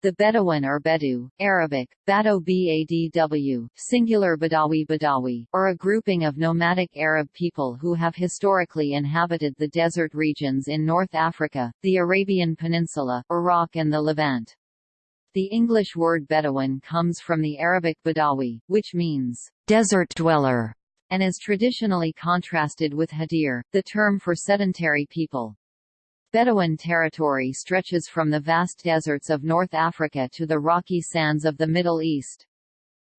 The Bedouin or Bedou, Arabic, Bado Badw, singular Badawi Badawi, are a grouping of nomadic Arab people who have historically inhabited the desert regions in North Africa, the Arabian Peninsula, Iraq and the Levant. The English word Bedouin comes from the Arabic Badawi, which means desert dweller, and is traditionally contrasted with Hadir, the term for sedentary people. Bedouin territory stretches from the vast deserts of North Africa to the rocky sands of the Middle East.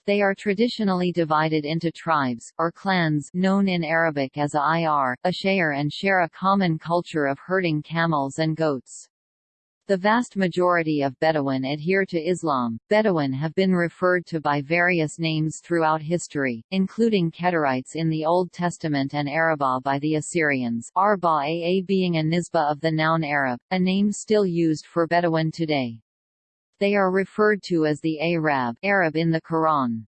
They are traditionally divided into tribes, or clans known in Arabic as a ir, Ashayer and share a common culture of herding camels and goats. The vast majority of Bedouin adhere to Islam. Bedouin have been referred to by various names throughout history, including Kedarites in the Old Testament and Araba by the Assyrians Arba Aa being a nisba of the noun Arab, a name still used for Bedouin today. They are referred to as the Arab, Arab in the Quran.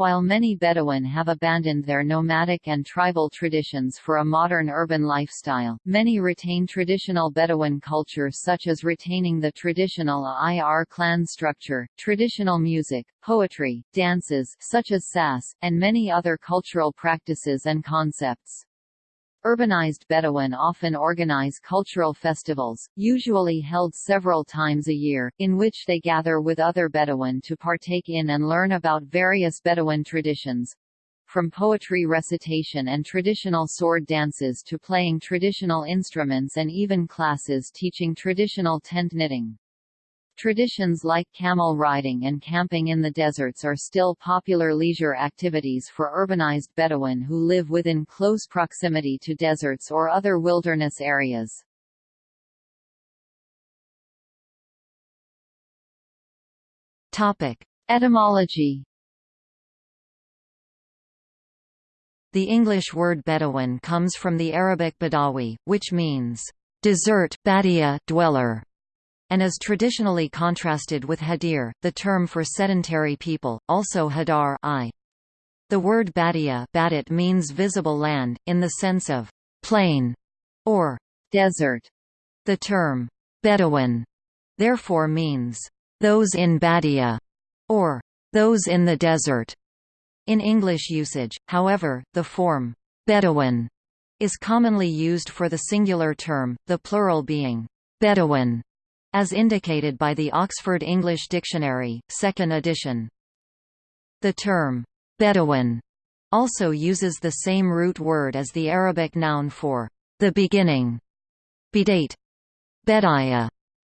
While many Bedouin have abandoned their nomadic and tribal traditions for a modern urban lifestyle, many retain traditional Bedouin culture such as retaining the traditional IR clan structure, traditional music, poetry, dances such as sass, and many other cultural practices and concepts. Urbanized Bedouin often organize cultural festivals, usually held several times a year, in which they gather with other Bedouin to partake in and learn about various Bedouin traditions from poetry recitation and traditional sword dances to playing traditional instruments and even classes teaching traditional tent knitting. Traditions like camel riding and camping in the deserts are still popular leisure activities for urbanized Bedouin who live within close proximity to deserts or other wilderness areas. Topic: Etymology The English word Bedouin comes from the Arabic Badawi, which means desert badia dweller, and is traditionally contrasted with hadir, the term for sedentary people, also hadar I. The word badia badit means visible land, in the sense of plain or desert. The term Bedouin therefore means those in Badia or those in the desert. In English usage, however, the form Bedouin is commonly used for the singular term, the plural being Bedouin as indicated by the Oxford English Dictionary, 2nd edition. The term, Bedouin, also uses the same root word as the Arabic noun for the beginning. Bidate. Bedaya.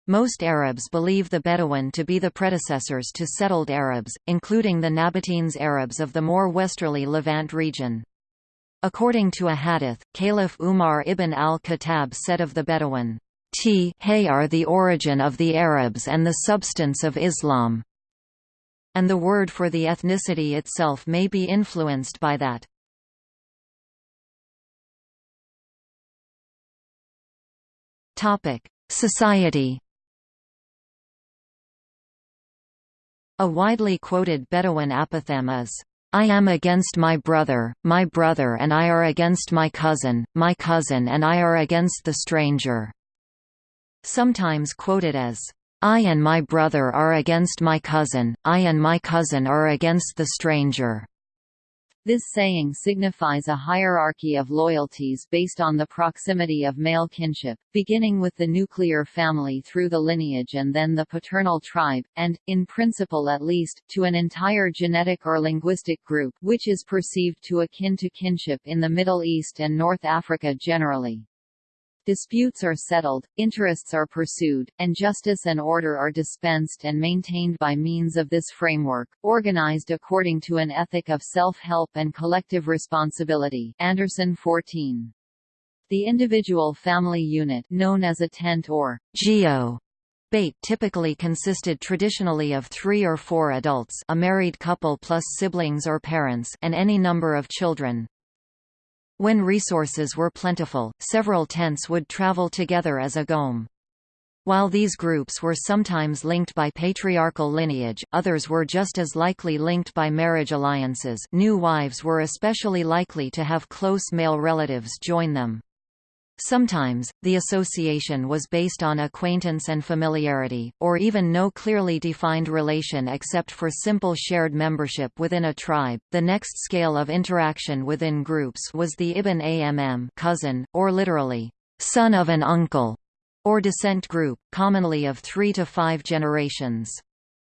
Most Arabs believe the Bedouin to be the predecessors to settled Arabs, including the Nabateans Arabs of the more westerly Levant region. According to a hadith, Caliph Umar ibn al-Khattab said of the Bedouin, T He are the origin of the Arabs and the substance of Islam. And the word for the ethnicity itself may be influenced by that. Society. A widely quoted Bedouin apothegm is, I am against my brother, my brother and I are against my cousin, my cousin and I are against the stranger sometimes quoted as, I and my brother are against my cousin, I and my cousin are against the stranger. This saying signifies a hierarchy of loyalties based on the proximity of male kinship, beginning with the nuclear family through the lineage and then the paternal tribe, and, in principle at least, to an entire genetic or linguistic group which is perceived to akin to kinship in the Middle East and North Africa generally. Disputes are settled, interests are pursued, and justice and order are dispensed and maintained by means of this framework, organized according to an ethic of self-help and collective responsibility Anderson 14. The individual family unit known as a tent or geo Bait typically consisted traditionally of three or four adults a married couple plus siblings or parents and any number of children. When resources were plentiful, several tents would travel together as a goum. While these groups were sometimes linked by patriarchal lineage, others were just as likely linked by marriage alliances new wives were especially likely to have close male relatives join them. Sometimes, the association was based on acquaintance and familiarity, or even no clearly defined relation except for simple shared membership within a tribe. The next scale of interaction within groups was the Ibn Amm cousin, or literally, son of an uncle, or descent group, commonly of three to five generations.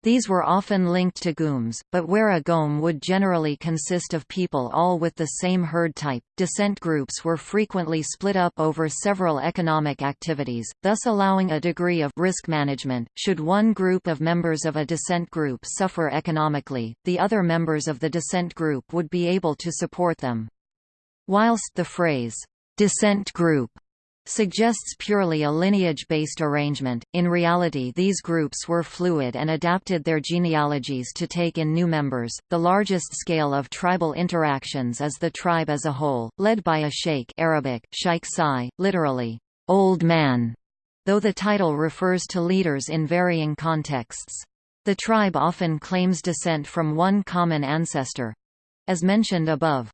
These were often linked to goums, but where a goum would generally consist of people all with the same herd type, descent groups were frequently split up over several economic activities, thus allowing a degree of risk management. Should one group of members of a descent group suffer economically, the other members of the descent group would be able to support them. Whilst the phrase, descent group suggests purely a lineage-based arrangement. In reality, these groups were fluid and adapted their genealogies to take in new members. The largest scale of tribal interactions is the tribe as a whole, led by a sheikh Arabic, sheikh sai, literally, old man, though the title refers to leaders in varying contexts. The tribe often claims descent from one common ancestor. As mentioned above,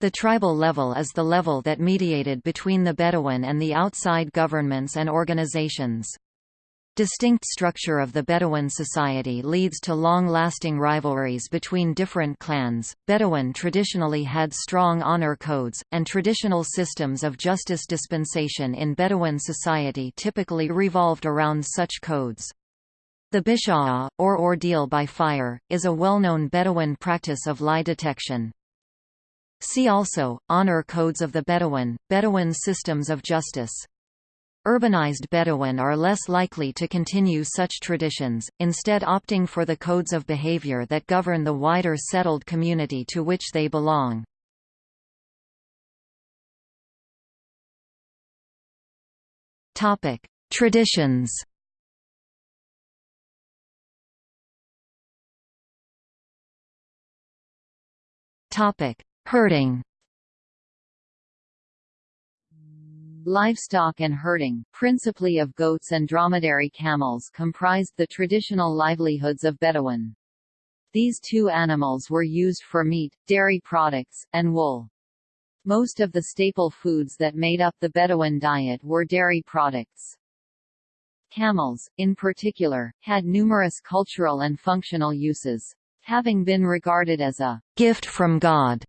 the tribal level is the level that mediated between the Bedouin and the outside governments and organizations. Distinct structure of the Bedouin society leads to long-lasting rivalries between different clans. Bedouin traditionally had strong honor codes, and traditional systems of justice dispensation in Bedouin society typically revolved around such codes. The bisha'ah, or ordeal by fire, is a well-known Bedouin practice of lie detection. See also, Honor Codes of the Bedouin, Bedouin systems of justice. Urbanized Bedouin are less likely to continue such traditions, instead opting for the codes of behavior that govern the wider settled community to which they belong. Traditions Topic: Herding Livestock and herding, principally of goats and dromedary camels comprised the traditional livelihoods of Bedouin. These two animals were used for meat, dairy products, and wool. Most of the staple foods that made up the Bedouin diet were dairy products. Camels, in particular, had numerous cultural and functional uses. Having been regarded as a gift from God,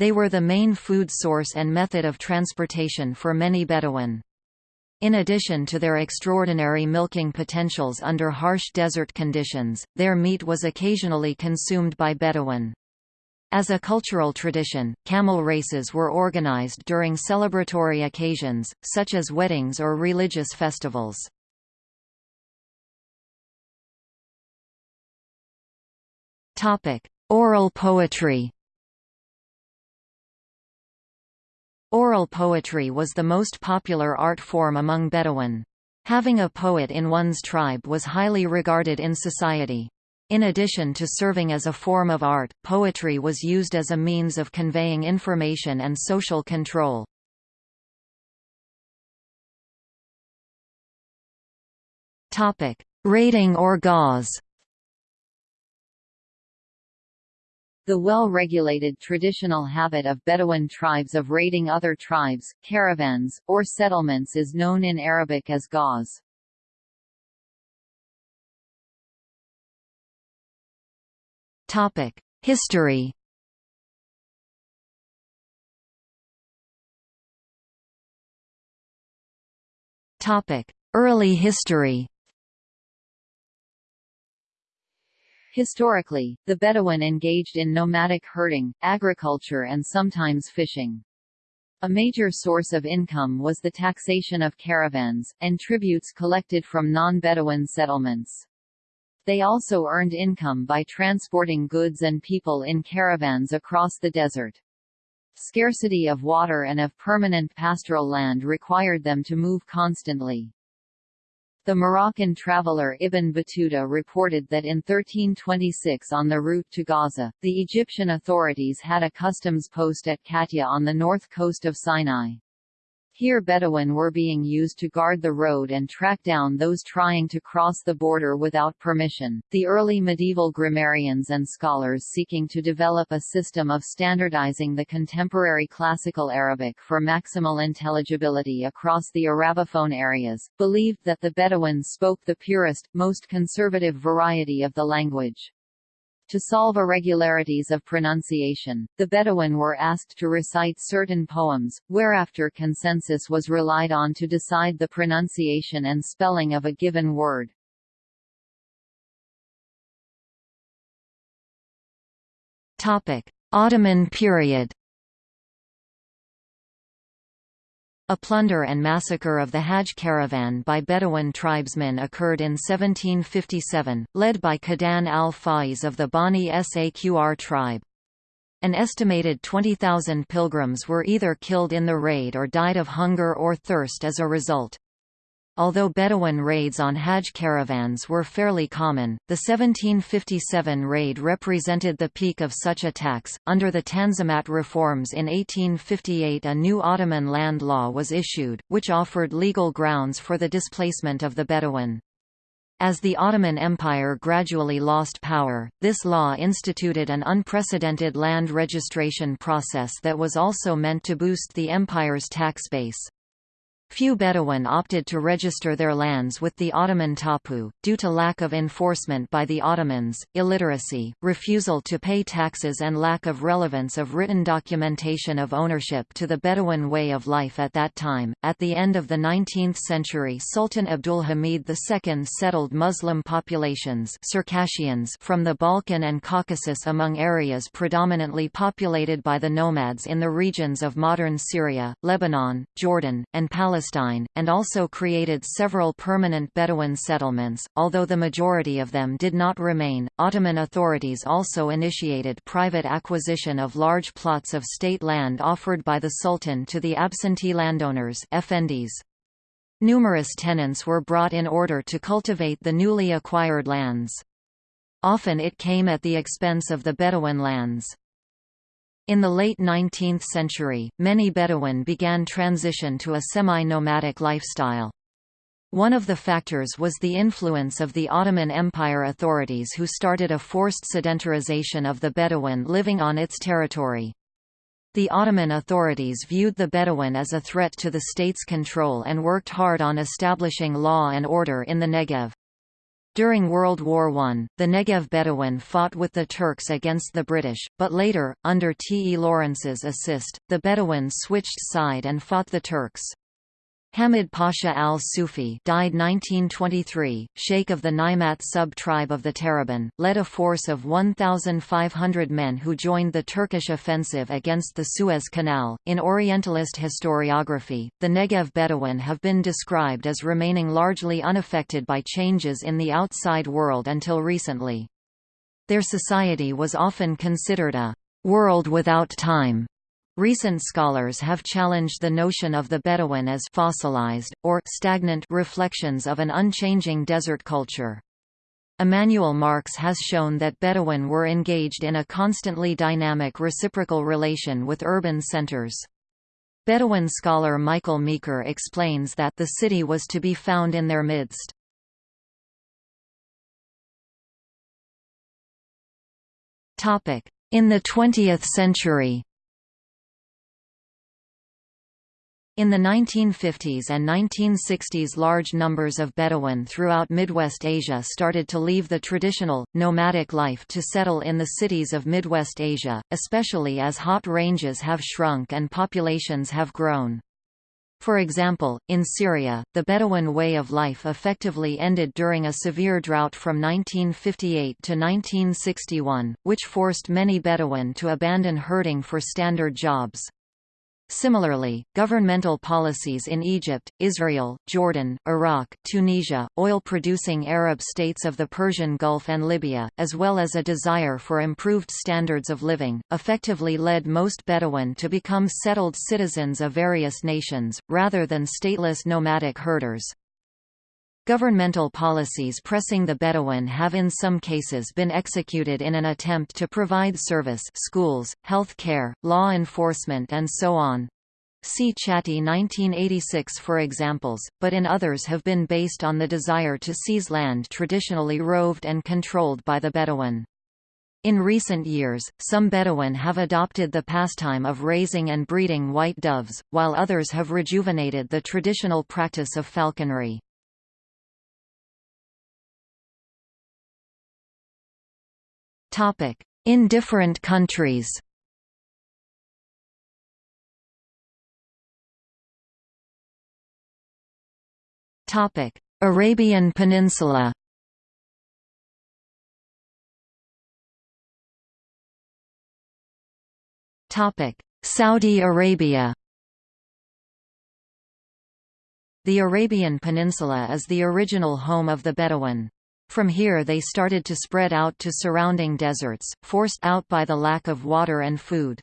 they were the main food source and method of transportation for many Bedouin. In addition to their extraordinary milking potentials under harsh desert conditions, their meat was occasionally consumed by Bedouin. As a cultural tradition, camel races were organized during celebratory occasions, such as weddings or religious festivals. Oral poetry Oral poetry was the most popular art form among Bedouin. Having a poet in one's tribe was highly regarded in society. In addition to serving as a form of art, poetry was used as a means of conveying information and social control. Raiding or ghazw The well-regulated traditional habit of Bedouin tribes of raiding other tribes, caravans, or settlements is known in Arabic as ghazw. History Early history Historically, the Bedouin engaged in nomadic herding, agriculture and sometimes fishing. A major source of income was the taxation of caravans, and tributes collected from non-Bedouin settlements. They also earned income by transporting goods and people in caravans across the desert. Scarcity of water and of permanent pastoral land required them to move constantly. The Moroccan traveller Ibn Battuta reported that in 1326 on the route to Gaza, the Egyptian authorities had a customs post at Katya on the north coast of Sinai. Here Bedouin were being used to guard the road and track down those trying to cross the border without permission. The early medieval grammarians and scholars seeking to develop a system of standardizing the contemporary classical Arabic for maximal intelligibility across the Arabophone areas, believed that the Bedouins spoke the purest, most conservative variety of the language. To solve irregularities of pronunciation, the Bedouin were asked to recite certain poems, whereafter consensus was relied on to decide the pronunciation and spelling of a given word. Ottoman period A plunder and massacre of the Hajj caravan by Bedouin tribesmen occurred in 1757, led by Qadan al-Faiz of the Bani Saqr tribe. An estimated 20,000 pilgrims were either killed in the raid or died of hunger or thirst as a result. Although Bedouin raids on Hajj caravans were fairly common, the 1757 raid represented the peak of such attacks. Under the Tanzimat reforms in 1858, a new Ottoman land law was issued, which offered legal grounds for the displacement of the Bedouin. As the Ottoman Empire gradually lost power, this law instituted an unprecedented land registration process that was also meant to boost the empire's tax base. Few Bedouin opted to register their lands with the Ottoman tapu, due to lack of enforcement by the Ottomans, illiteracy, refusal to pay taxes and lack of relevance of written documentation of ownership to the Bedouin way of life at that time. At the end of the 19th century Sultan Abdulhamid II settled Muslim populations Circassians from the Balkan and Caucasus among areas predominantly populated by the nomads in the regions of modern Syria, Lebanon, Jordan, and Palestine Palestine, and also created several permanent Bedouin settlements, although the majority of them did not remain. Ottoman authorities also initiated private acquisition of large plots of state land offered by the Sultan to the absentee landowners effendis. Numerous tenants were brought in order to cultivate the newly acquired lands. Often it came at the expense of the Bedouin lands. In the late 19th century, many Bedouin began transition to a semi-nomadic lifestyle. One of the factors was the influence of the Ottoman Empire authorities who started a forced sedentarization of the Bedouin living on its territory. The Ottoman authorities viewed the Bedouin as a threat to the state's control and worked hard on establishing law and order in the Negev. During World War I, the Negev Bedouin fought with the Turks against the British, but later, under T. E. Lawrence's assist, the Bedouins switched side and fought the Turks. Hamid Pasha al-Sufi died 1923, sheikh of the Naimat sub-tribe of the Taraban, led a force of 1,500 men who joined the Turkish offensive against the Suez Canal. In Orientalist historiography, the Negev Bedouin have been described as remaining largely unaffected by changes in the outside world until recently. Their society was often considered a world without time Recent scholars have challenged the notion of the Bedouin as fossilized, or stagnant reflections of an unchanging desert culture. Emanuel Marx has shown that Bedouin were engaged in a constantly dynamic reciprocal relation with urban centers. Bedouin scholar Michael Meeker explains that the city was to be found in their midst. In the 20th century In the 1950s and 1960s large numbers of Bedouin throughout Midwest Asia started to leave the traditional, nomadic life to settle in the cities of Midwest Asia, especially as hot ranges have shrunk and populations have grown. For example, in Syria, the Bedouin way of life effectively ended during a severe drought from 1958 to 1961, which forced many Bedouin to abandon herding for standard jobs. Similarly, governmental policies in Egypt, Israel, Jordan, Iraq, Tunisia, oil-producing Arab states of the Persian Gulf and Libya, as well as a desire for improved standards of living, effectively led most Bedouin to become settled citizens of various nations, rather than stateless nomadic herders. Governmental policies pressing the Bedouin have in some cases been executed in an attempt to provide service schools, health care, law enforcement and so on. See Chatty 1986 for examples, but in others have been based on the desire to seize land traditionally roved and controlled by the Bedouin. In recent years, some Bedouin have adopted the pastime of raising and breeding white doves, while others have rejuvenated the traditional practice of falconry. In different countries. Topic: Arabian Peninsula. Topic: Saudi Arabia. The Arabian Peninsula is the original home of the Bedouin. From here they started to spread out to surrounding deserts, forced out by the lack of water and food.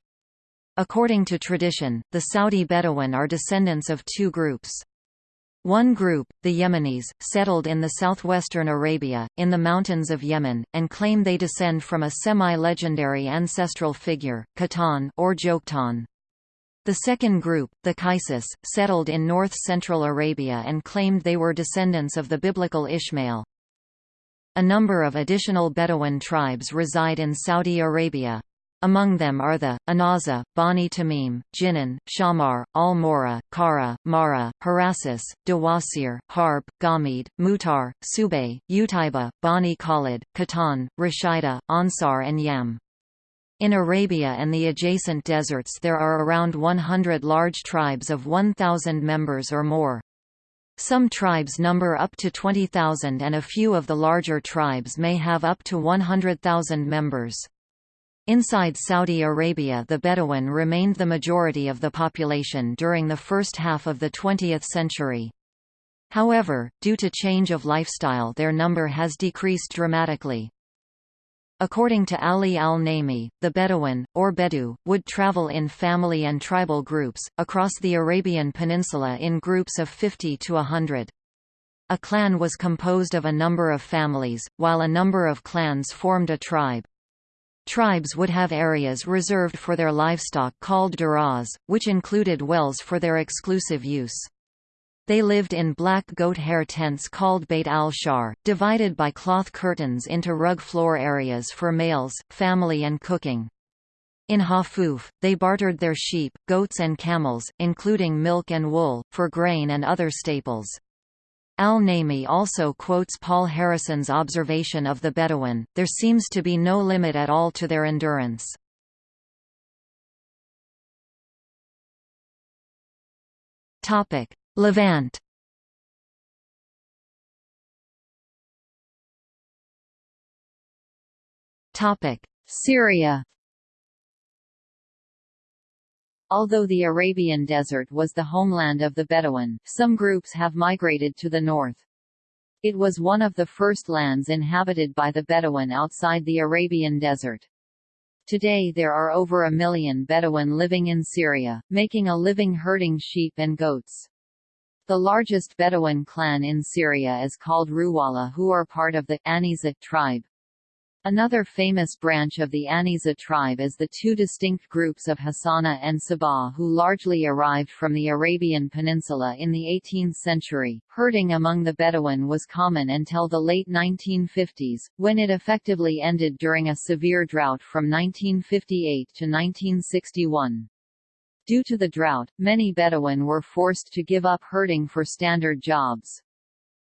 According to tradition, the Saudi Bedouin are descendants of two groups. One group, the Yemenis, settled in the southwestern Arabia, in the mountains of Yemen, and claim they descend from a semi-legendary ancestral figure, Qahtan or Joktan. The second group, the Qaisis, settled in north-central Arabia and claimed they were descendants of the biblical Ishmael. A number of additional Bedouin tribes reside in Saudi Arabia. Among them are the, Anaza, Bani Tamim, Jinan, Shamar, Al-Mora, Kara, Mara, Harasis, Dawasir, Harb, Gamid, Mutar, Subay, Utaiba, Bani Khalid, Qahtan, Rashida, Ansar and Yam. In Arabia and the adjacent deserts there are around 100 large tribes of 1,000 members or more. Some tribes number up to 20,000 and a few of the larger tribes may have up to 100,000 members. Inside Saudi Arabia the Bedouin remained the majority of the population during the first half of the 20th century. However, due to change of lifestyle their number has decreased dramatically. According to Ali al-Naimi, the Bedouin, or Bedou, would travel in family and tribal groups, across the Arabian Peninsula in groups of 50 to 100. A clan was composed of a number of families, while a number of clans formed a tribe. Tribes would have areas reserved for their livestock called duras, which included wells for their exclusive use. They lived in black goat hair tents called Beit al-Shar, divided by cloth curtains into rug floor areas for males, family and cooking. In Hafuf, they bartered their sheep, goats and camels, including milk and wool, for grain and other staples. Al-Naimi also quotes Paul Harrison's observation of the Bedouin, there seems to be no limit at all to their endurance. Levant Topic: Syria Although the Arabian Desert was the homeland of the Bedouin, some groups have migrated to the north. It was one of the first lands inhabited by the Bedouin outside the Arabian Desert. Today there are over a million Bedouin living in Syria, making a living herding sheep and goats. The largest Bedouin clan in Syria is called Ruwala who are part of the Aniza tribe. Another famous branch of the Aniza tribe is the two distinct groups of Hassana and Sabah who largely arrived from the Arabian Peninsula in the 18th century. Herding among the Bedouin was common until the late 1950s, when it effectively ended during a severe drought from 1958 to 1961. Due to the drought, many Bedouin were forced to give up herding for standard jobs.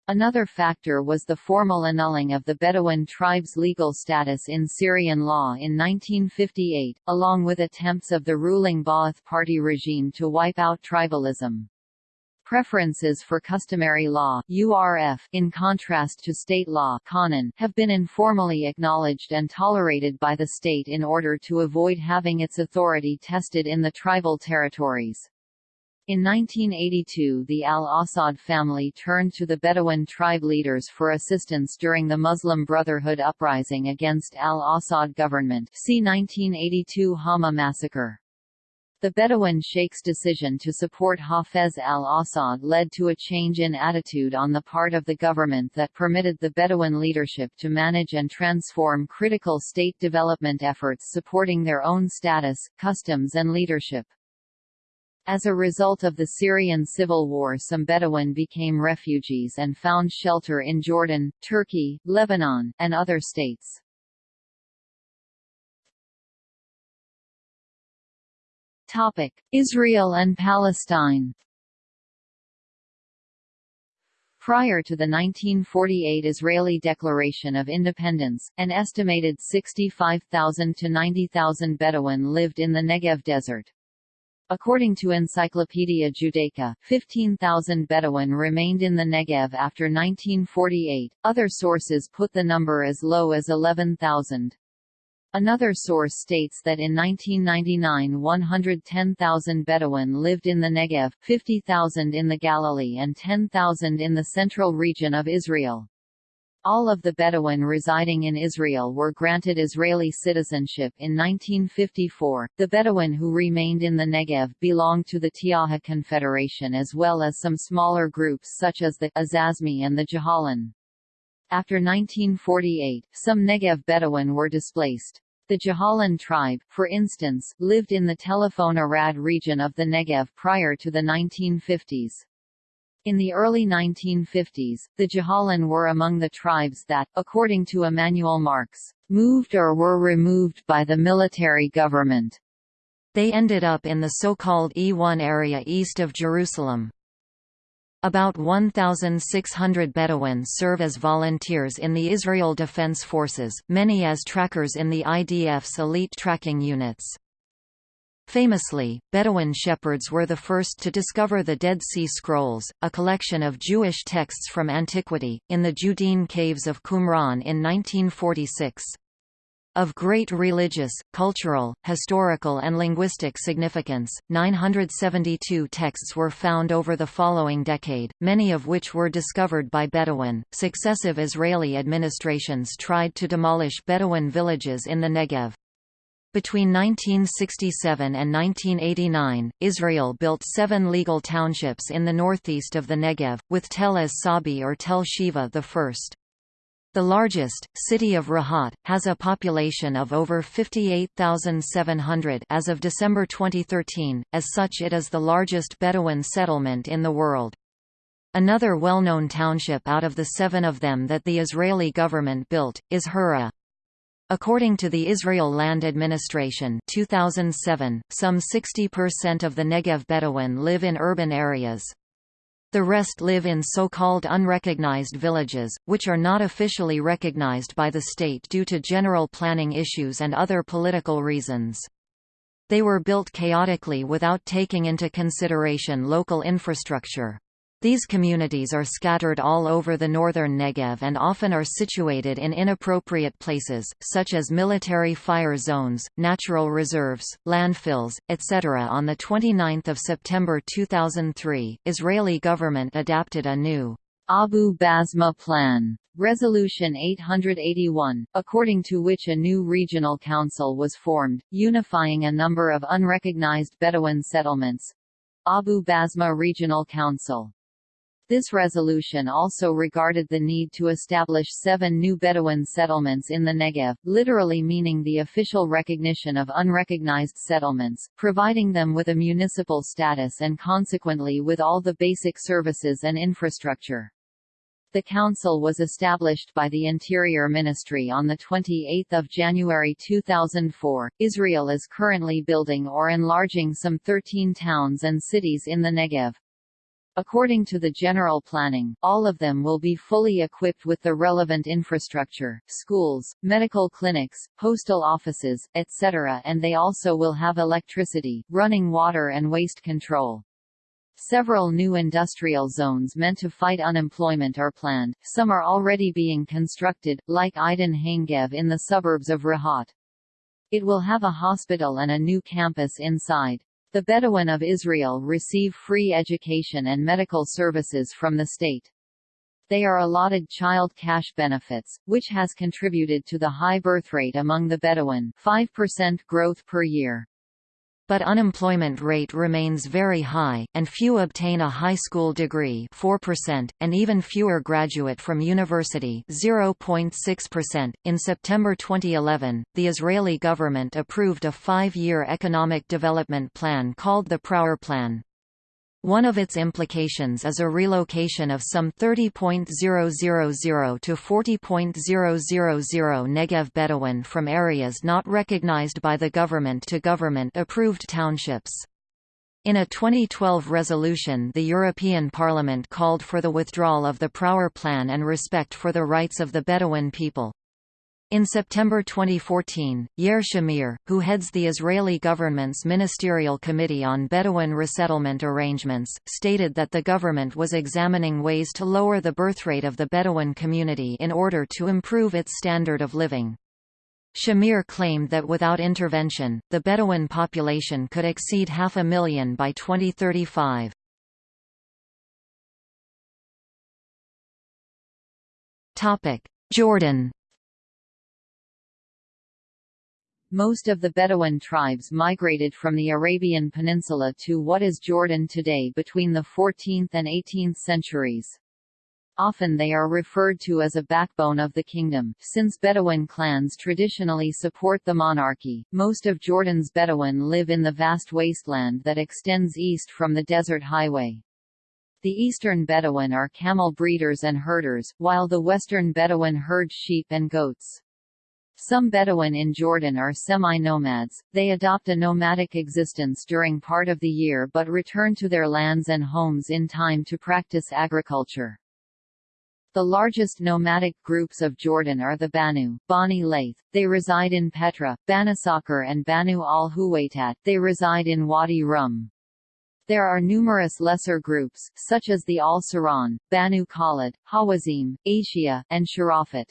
Another factor was the formal annulling of the Bedouin tribe's legal status in Syrian law in 1958, along with attempts of the ruling Ba'ath Party regime to wipe out tribalism. Preferences for customary law URF, in contrast to state law Qanon, have been informally acknowledged and tolerated by the state in order to avoid having its authority tested in the tribal territories. In 1982 the al-Assad family turned to the Bedouin tribe leaders for assistance during the Muslim Brotherhood uprising against al-Assad government see 1982 Hama massacre. The Bedouin sheikh's decision to support Hafez al-Assad led to a change in attitude on the part of the government that permitted the Bedouin leadership to manage and transform critical state development efforts supporting their own status, customs and leadership. As a result of the Syrian civil war some Bedouin became refugees and found shelter in Jordan, Turkey, Lebanon, and other states. Israel and Palestine Prior to the 1948 Israeli Declaration of Independence, an estimated 65,000 to 90,000 Bedouin lived in the Negev Desert. According to Encyclopaedia Judaica, 15,000 Bedouin remained in the Negev after 1948, other sources put the number as low as 11,000. Another source states that in 1999 110,000 Bedouin lived in the Negev, 50,000 in the Galilee and 10,000 in the central region of Israel. All of the Bedouin residing in Israel were granted Israeli citizenship in 1954. The Bedouin who remained in the Negev belonged to the Tiaha Confederation as well as some smaller groups such as the Azazmi and the Jahalan. After 1948, some Negev Bedouin were displaced. The Jahalan tribe, for instance, lived in the Tel Arad region of the Negev prior to the 1950s. In the early 1950s, the Jahalan were among the tribes that, according to Emanuel Marx, moved or were removed by the military government. They ended up in the so-called E1 area east of Jerusalem. About 1,600 Bedouins serve as volunteers in the Israel Defense Forces, many as trackers in the IDF's elite tracking units. Famously, Bedouin shepherds were the first to discover the Dead Sea Scrolls, a collection of Jewish texts from antiquity, in the Judean caves of Qumran in 1946. Of great religious, cultural, historical and linguistic significance, 972 texts were found over the following decade, many of which were discovered by Bedouin. Successive Israeli administrations tried to demolish Bedouin villages in the Negev. Between 1967 and 1989, Israel built seven legal townships in the northeast of the Negev, with Tel Ez Sabi or Tel Sheva the first. The largest, city of Rahat, has a population of over 58,700 as of December 2013, as such it is the largest Bedouin settlement in the world. Another well-known township out of the seven of them that the Israeli government built, is Hura. According to the Israel Land Administration 2007, some 60% of the Negev Bedouin live in urban areas. The rest live in so-called unrecognized villages, which are not officially recognized by the state due to general planning issues and other political reasons. They were built chaotically without taking into consideration local infrastructure. These communities are scattered all over the northern Negev and often are situated in inappropriate places, such as military fire zones, natural reserves, landfills, etc. On 29 September 2003, Israeli government adapted a new Abu Basma Plan, Resolution 881, according to which a new regional council was formed, unifying a number of unrecognized Bedouin settlements. Abu Basma Regional Council this resolution also regarded the need to establish seven new Bedouin settlements in the Negev, literally meaning the official recognition of unrecognized settlements, providing them with a municipal status and consequently with all the basic services and infrastructure. The council was established by the Interior Ministry on 28 January 2004. Israel is currently building or enlarging some 13 towns and cities in the Negev. According to the general planning, all of them will be fully equipped with the relevant infrastructure, schools, medical clinics, postal offices, etc. and they also will have electricity, running water and waste control. Several new industrial zones meant to fight unemployment are planned, some are already being constructed, like Idan HaNegev in the suburbs of Rahat. It will have a hospital and a new campus inside. The Bedouin of Israel receive free education and medical services from the state. They are allotted child cash benefits, which has contributed to the high birth rate among the Bedouin 5% growth per year. But unemployment rate remains very high, and few obtain a high school degree 4%, and even fewer graduate from university 0.6%. .In September 2011, the Israeli government approved a five-year economic development plan called the Prawer Plan. One of its implications is a relocation of some 30.000 to 40.000 Negev Bedouin from areas not recognized by the government to government-approved townships. In a 2012 resolution the European Parliament called for the withdrawal of the Prawer Plan and respect for the rights of the Bedouin people. In September 2014, Yair Shamir, who heads the Israeli government's Ministerial Committee on Bedouin Resettlement Arrangements, stated that the government was examining ways to lower the birth rate of the Bedouin community in order to improve its standard of living. Shamir claimed that without intervention, the Bedouin population could exceed half a million by 2035. Jordan Most of the Bedouin tribes migrated from the Arabian Peninsula to what is Jordan today between the 14th and 18th centuries. Often they are referred to as a backbone of the kingdom, since Bedouin clans traditionally support the monarchy. Most of Jordan's Bedouin live in the vast wasteland that extends east from the desert highway. The eastern Bedouin are camel breeders and herders, while the western Bedouin herd sheep and goats. Some Bedouin in Jordan are semi-nomads, they adopt a nomadic existence during part of the year but return to their lands and homes in time to practice agriculture. The largest nomadic groups of Jordan are the Banu, Bani they reside in Petra, Bani Sakhr and Banu al-Huwaitat, they reside in Wadi Rum. There are numerous lesser groups, such as the Al-Saran, Banu Khalid, Hawazim, Asia, and Sharafat.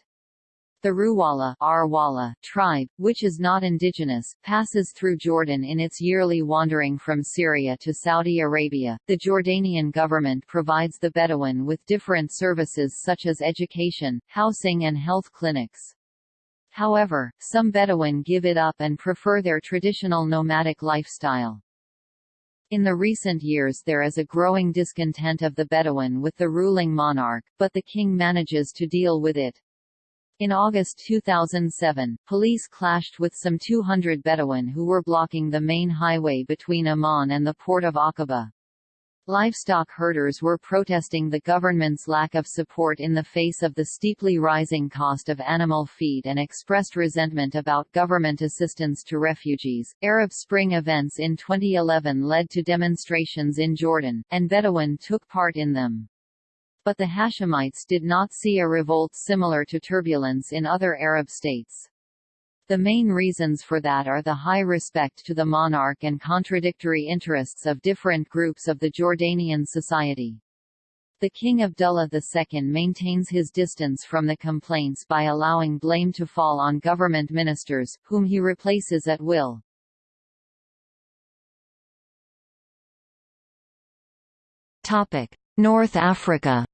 The Ruwala Arwala tribe, which is not indigenous, passes through Jordan in its yearly wandering from Syria to Saudi Arabia. The Jordanian government provides the Bedouin with different services such as education, housing and health clinics. However, some Bedouin give it up and prefer their traditional nomadic lifestyle. In the recent years there is a growing discontent of the Bedouin with the ruling monarch, but the king manages to deal with it. In August 2007, police clashed with some 200 Bedouin who were blocking the main highway between Amman and the port of Aqaba. Livestock herders were protesting the government's lack of support in the face of the steeply rising cost of animal feed and expressed resentment about government assistance to refugees. Arab Spring events in 2011 led to demonstrations in Jordan, and Bedouin took part in them but the Hashemites did not see a revolt similar to turbulence in other Arab states. The main reasons for that are the high respect to the monarch and contradictory interests of different groups of the Jordanian society. The King Abdullah II maintains his distance from the complaints by allowing blame to fall on government ministers, whom he replaces at will. North Africa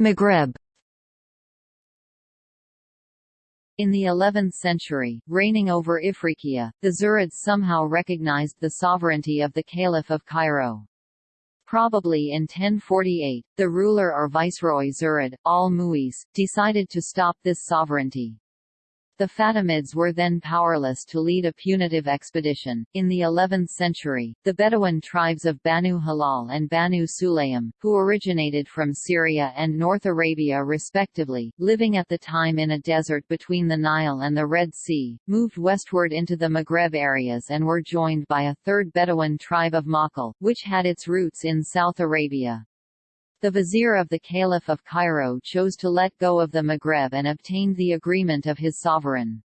Maghreb In the 11th century, reigning over Ifriqiya, the Zirids somehow recognized the sovereignty of the Caliph of Cairo. Probably in 1048, the ruler or viceroy Zirid, al-Mu'izz, decided to stop this sovereignty. The Fatimids were then powerless to lead a punitive expedition. In the 11th century, the Bedouin tribes of Banu Hilal and Banu Sulaym, who originated from Syria and North Arabia respectively, living at the time in a desert between the Nile and the Red Sea, moved westward into the Maghreb areas and were joined by a third Bedouin tribe of Makhl, which had its roots in South Arabia. The vizier of the Caliph of Cairo chose to let go of the Maghreb and obtained the agreement of his sovereign.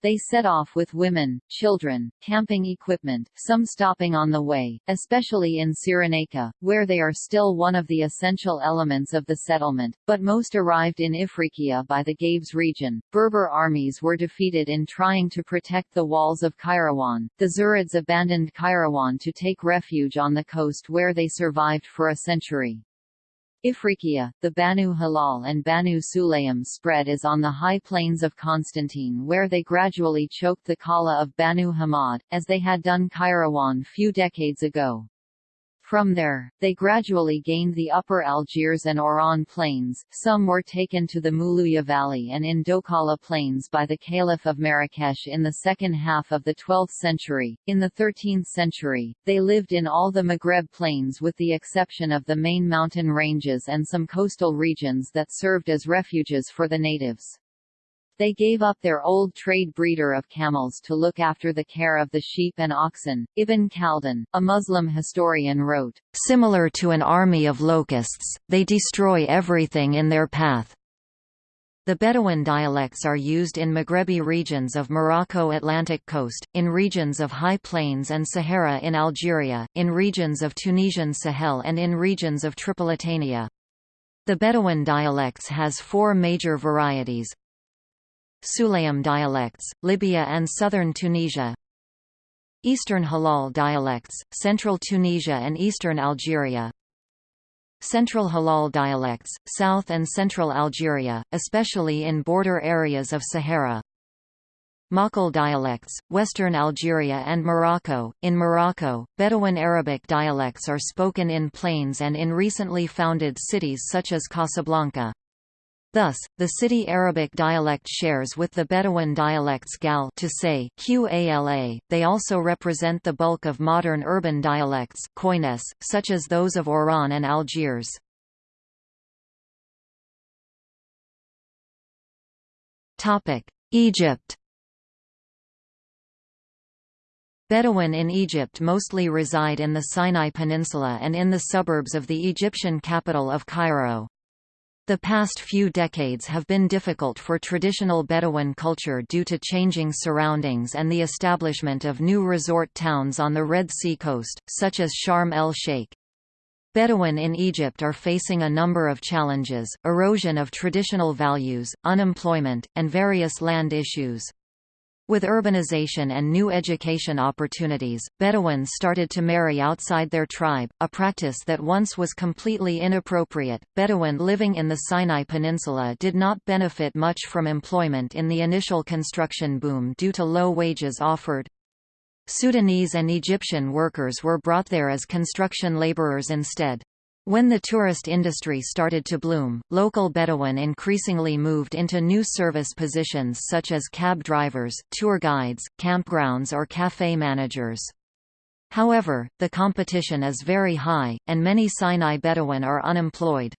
They set off with women, children, camping equipment, some stopping on the way, especially in Cyrenaica, where they are still one of the essential elements of the settlement, but most arrived in Ifriqiya by the Gabes region. Berber armies were defeated in trying to protect the walls of Kairouan. The Zirids abandoned Kairouan to take refuge on the coast where they survived for a century. Ifriqiya, the Banu Hilal and Banu Sulaym spread is on the high plains of Constantine where they gradually choked the Kala of Banu Hamad, as they had done Kairawan few decades ago. From there, they gradually gained the upper Algiers and Oran plains, some were taken to the Moulouya Valley and in Dokala plains by the Caliph of Marrakesh in the second half of the 12th century. In the 13th century, they lived in all the Maghreb plains with the exception of the main mountain ranges and some coastal regions that served as refuges for the natives. They gave up their old trade breeder of camels to look after the care of the sheep and oxen. Ibn Khaldun, a Muslim historian wrote, Similar to an army of locusts, they destroy everything in their path. The Bedouin dialects are used in Maghrebi regions of Morocco Atlantic coast, in regions of high plains and Sahara in Algeria, in regions of Tunisian Sahel and in regions of Tripolitania. The Bedouin dialects has four major varieties, Sulaym dialects, Libya and southern Tunisia Eastern Hilal dialects, central Tunisia and eastern Algeria Central Hilal dialects, south and central Algeria, especially in border areas of Sahara Maqil dialects, western Algeria and Morocco. In Morocco, Bedouin Arabic dialects are spoken in plains and in recently founded cities such as Casablanca. Thus, the city Arabic dialect shares with the Bedouin dialects Gal to say Qala. They also represent the bulk of modern urban dialects Koines, such as those of Oran and Algiers. Topic: Egypt. Bedouin in Egypt mostly reside in the Sinai Peninsula and in the suburbs of the Egyptian capital of Cairo. The past few decades have been difficult for traditional Bedouin culture due to changing surroundings and the establishment of new resort towns on the Red Sea coast, such as Sharm el-Sheikh. Bedouin in Egypt are facing a number of challenges, erosion of traditional values, unemployment, and various land issues. With urbanization and new education opportunities, Bedouins started to marry outside their tribe, a practice that once was completely inappropriate. Bedouin living in the Sinai Peninsula did not benefit much from employment in the initial construction boom due to low wages offered. Sudanese and Egyptian workers were brought there as construction laborers instead. When the tourist industry started to bloom, local Bedouin increasingly moved into new service positions such as cab drivers, tour guides, campgrounds or café managers. However, the competition is very high, and many Sinai Bedouin are unemployed.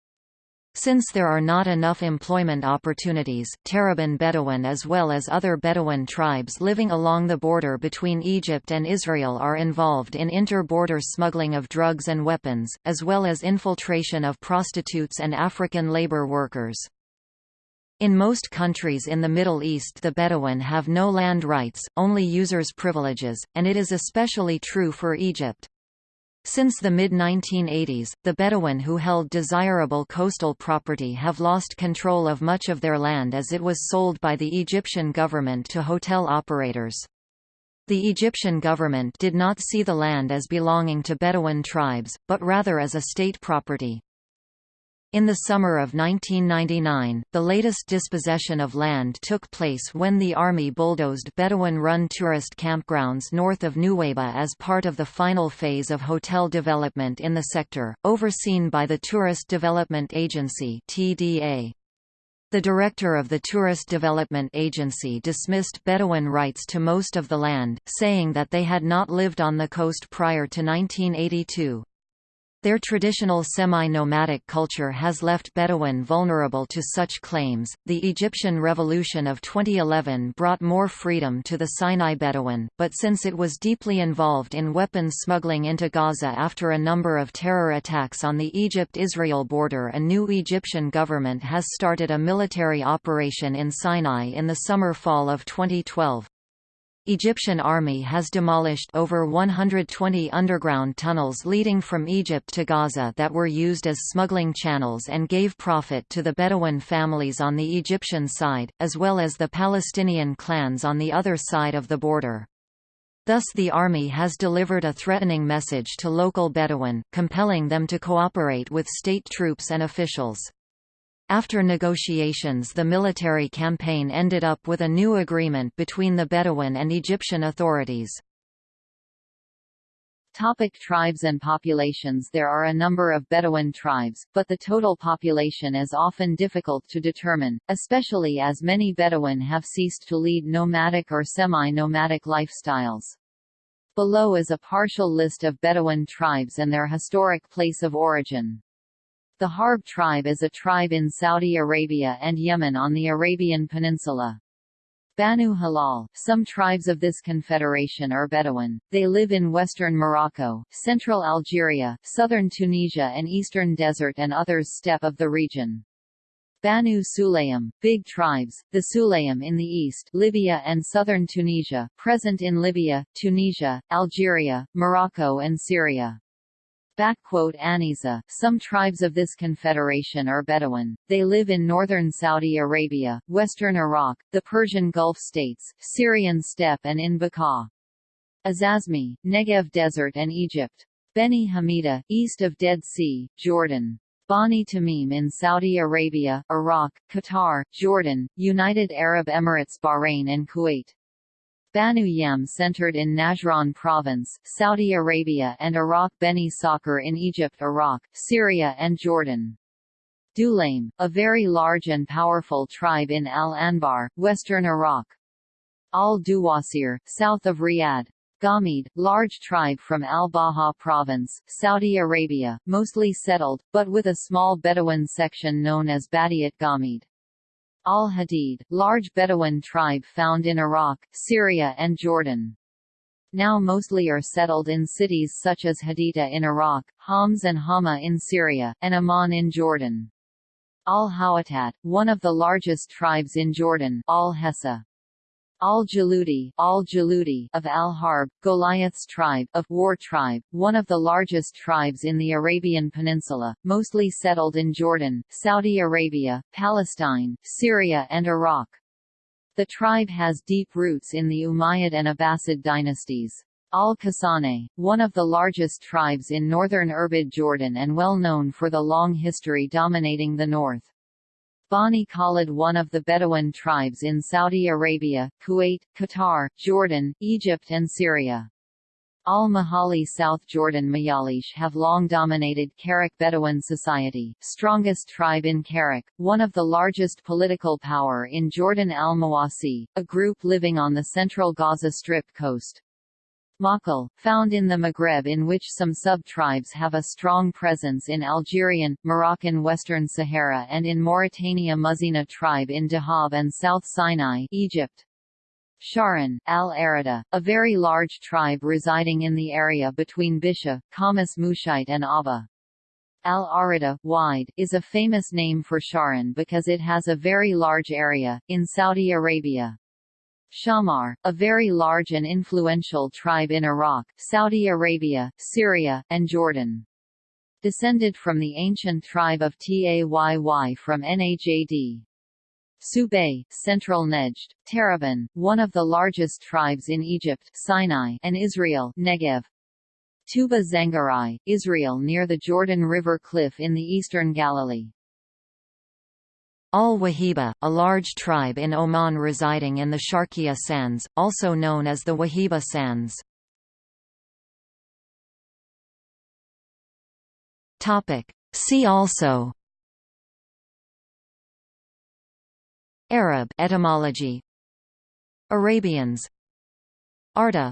Since there are not enough employment opportunities, Terabin Bedouin as well as other Bedouin tribes living along the border between Egypt and Israel are involved in inter-border smuggling of drugs and weapons, as well as infiltration of prostitutes and African labor workers. In most countries in the Middle East the Bedouin have no land rights, only users' privileges, and it is especially true for Egypt. Since the mid-1980s, the Bedouin who held desirable coastal property have lost control of much of their land as it was sold by the Egyptian government to hotel operators. The Egyptian government did not see the land as belonging to Bedouin tribes, but rather as a state property. In the summer of 1999, the latest dispossession of land took place when the army bulldozed Bedouin-run tourist campgrounds north of Nuweiba as part of the final phase of hotel development in the sector, overseen by the Tourist Development Agency TDA. The director of the Tourist Development Agency dismissed Bedouin rights to most of the land, saying that they had not lived on the coast prior to 1982. Their traditional semi-nomadic culture has left Bedouin vulnerable to such claims. The Egyptian Revolution of 2011 brought more freedom to the Sinai Bedouin, but since it was deeply involved in weapons smuggling into Gaza after a number of terror attacks on the Egypt-Israel border, a new Egyptian government has started a military operation in Sinai in the summer-fall of 2012. Egyptian army has demolished over 120 underground tunnels leading from Egypt to Gaza that were used as smuggling channels and gave profit to the Bedouin families on the Egyptian side, as well as the Palestinian clans on the other side of the border. Thus the army has delivered a threatening message to local Bedouin, compelling them to cooperate with state troops and officials. After negotiations the military campaign ended up with a new agreement between the Bedouin and Egyptian authorities. Topic tribes and populations There are a number of Bedouin tribes, but the total population is often difficult to determine, especially as many Bedouin have ceased to lead nomadic or semi-nomadic lifestyles. Below is a partial list of Bedouin tribes and their historic place of origin. The Harb tribe is a tribe in Saudi Arabia and Yemen on the Arabian Peninsula. Banu Hilal some tribes of this confederation are Bedouin. They live in western Morocco, central Algeria, southern Tunisia and eastern desert and others steppe of the region. Banu Sulaym, big tribes, the Sulaym in the east Libya and southern Tunisia, present in Libya, Tunisia, Algeria, Morocco and Syria. Aniza. Some tribes of this confederation are Bedouin. They live in northern Saudi Arabia, western Iraq, the Persian Gulf states, Syrian steppe and in Bekaa. Azazmi, Negev Desert and Egypt. Beni Hamida, east of Dead Sea, Jordan. Bani Tamim in Saudi Arabia, Iraq, Qatar, Jordan, United Arab Emirates Bahrain and Kuwait. Banu Yam centered in Najran province, Saudi Arabia and Iraq Beni Sakhr in Egypt Iraq, Syria and Jordan. Dulaim, a very large and powerful tribe in Al-Anbar, western Iraq. Al-Duwasir, south of Riyadh. Ghamid, large tribe from Al-Baha province, Saudi Arabia, mostly settled, but with a small Bedouin section known as Badiat Ghamid. Al-Hadid, large Bedouin tribe found in Iraq, Syria and Jordan. Now mostly are settled in cities such as Haditha in Iraq, Homs and Hama in Syria, and Amman in Jordan. Al-Hawatat, one of the largest tribes in Jordan Al-Hessa, Al-Jaludi Al of Al-Harb, Goliath's tribe of War tribe, one of the largest tribes in the Arabian Peninsula, mostly settled in Jordan, Saudi Arabia, Palestine, Syria and Iraq. The tribe has deep roots in the Umayyad and Abbasid dynasties. Al-Kasane, one of the largest tribes in northern Irbid Jordan and well known for the long history dominating the north. Bani Khalid one of the Bedouin tribes in Saudi Arabia, Kuwait, Qatar, Jordan, Egypt and Syria. Al-Mahali South Jordan Mayalish have long dominated Karak Bedouin society, strongest tribe in Karak, one of the largest political power in Jordan al-Mawasi, a group living on the central Gaza Strip coast. Maqil, found in the Maghreb in which some sub-tribes have a strong presence in Algerian, Moroccan Western Sahara and in Mauritania Muzina tribe in Dahab and South Sinai Egypt. Shahran, al-Arada, a very large tribe residing in the area between Bisha, Khamis Mushait and Abha. Al-Arada, wide, is a famous name for Shahran because it has a very large area, in Saudi Arabia. Shammar, a very large and influential tribe in Iraq, Saudi Arabia, Syria, and Jordan. Descended from the ancient tribe of Tayy from Najd. Subay, Central Nejd, Tarabin, one of the largest tribes in Egypt Sinai and Israel Negev. Tuba Zangariyye, Israel near the Jordan River cliff in the eastern Galilee. Al-Wahiba, a large tribe in Oman residing in the Sharqiya Sands, also known as the Wahiba Sands. See also Arab etymology. Arabians. Arda.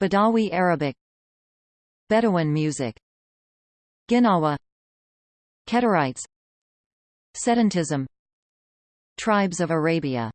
Badawi Arabic. Bedouin music. Gnawa. Kedarites Sedentism. Tribes of Arabia